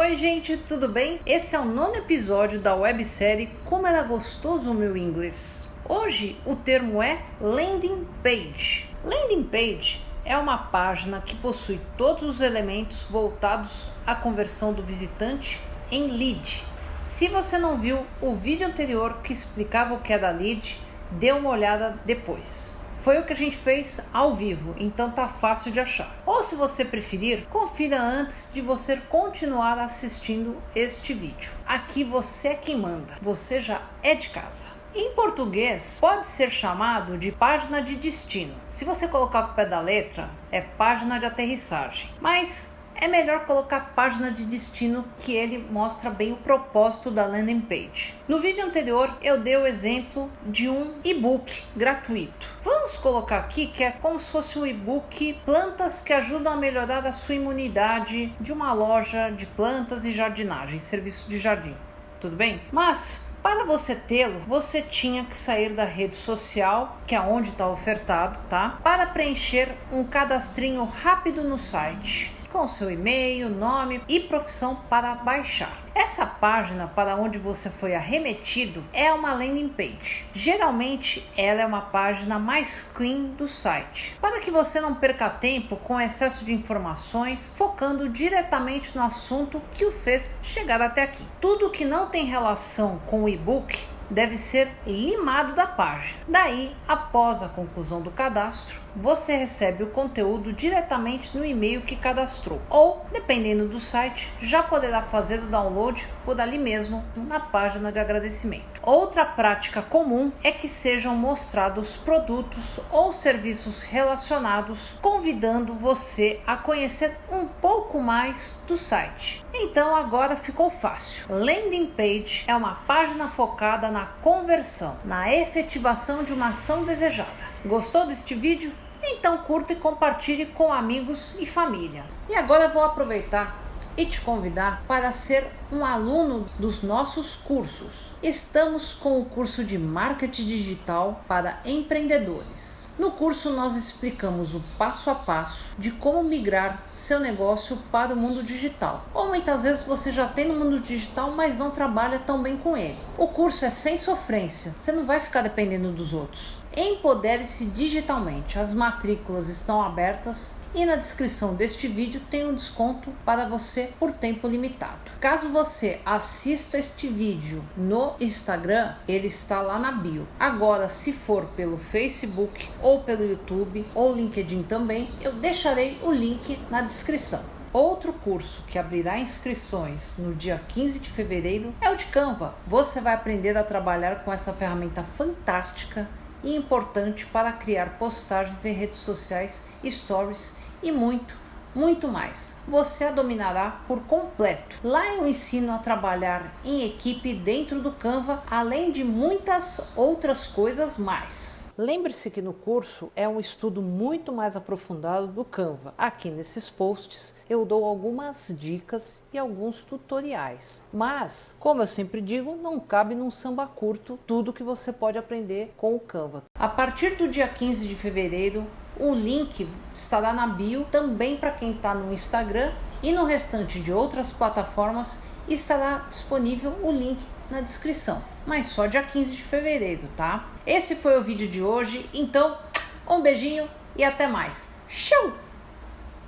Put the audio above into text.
Oi, gente, tudo bem? Esse é o nono episódio da websérie Como Era Gostoso o Meu Inglês. Hoje o termo é landing page. Landing page é uma página que possui todos os elementos voltados à conversão do visitante em lead. Se você não viu o vídeo anterior que explicava o que da lead, dê uma olhada depois. Foi o que a gente fez ao vivo, então tá fácil de achar. Ou se você preferir, confira antes de você continuar assistindo este vídeo. Aqui você é quem manda, você já é de casa. Em português, pode ser chamado de página de destino. Se você colocar o pé da letra, é página de aterrissagem. Mas é melhor colocar página de destino que ele mostra bem o propósito da landing page. No vídeo anterior eu dei o exemplo de um e-book gratuito. Vamos colocar aqui que é como se fosse um e-book plantas que ajudam a melhorar a sua imunidade de uma loja de plantas e jardinagem, serviço de jardim. Tudo bem? Mas para você tê-lo, você tinha que sair da rede social, que é onde está ofertado, tá? Para preencher um cadastrinho rápido no site com seu e-mail, nome e profissão para baixar. Essa página para onde você foi arremetido é uma landing page. Geralmente ela é uma página mais clean do site, para que você não perca tempo com excesso de informações, focando diretamente no assunto que o fez chegar até aqui. Tudo que não tem relação com o e-book deve ser limado da página. Daí, após a conclusão do cadastro, você recebe o conteúdo diretamente no e-mail que cadastrou, ou, dependendo do site, já poderá fazer o download por ali mesmo na página de agradecimento. Outra prática comum é que sejam mostrados produtos ou serviços relacionados, convidando você a conhecer um pouco mais do site. Então agora ficou fácil. Landing page é uma página focada na conversão, na efetivação de uma ação desejada. Gostou deste vídeo? Então curta e compartilhe com amigos e família. E agora eu vou aproveitar e te convidar para ser um aluno dos nossos cursos. Estamos com o curso de Marketing Digital para empreendedores. No curso nós explicamos o passo a passo de como migrar seu negócio para o mundo digital. Ou muitas vezes você já tem no mundo digital, mas não trabalha tão bem com ele. O curso é sem sofrência, você não vai ficar dependendo dos outros. Empodere-se digitalmente. As matrículas estão abertas e na descrição deste vídeo tem um desconto para você por tempo limitado. Caso você assista este vídeo no Instagram, ele está lá na bio. Agora, se for pelo Facebook ou pelo YouTube ou LinkedIn também, eu deixarei o link na descrição. Outro curso que abrirá inscrições no dia 15 de fevereiro é o de Canva. Você vai aprender a trabalhar com essa ferramenta fantástica e importante para criar postagens em redes sociais, stories e muito, muito mais. Você a dominará por completo. Lá eu ensino a trabalhar em equipe dentro do Canva, além de muitas outras coisas mais. Lembre-se que no curso é um estudo muito mais aprofundado do Canva. Aqui nesses posts eu dou algumas dicas e alguns tutoriais. Mas, como eu sempre digo, não cabe num samba curto tudo que você pode aprender com o Canva. A partir do dia 15 de fevereiro, o link estará na bio também para quem está no Instagram e no restante de outras plataformas estará disponível o link na descrição, mas só dia 15 de fevereiro, tá? Esse foi o vídeo de hoje, então um beijinho e até mais. Tchau!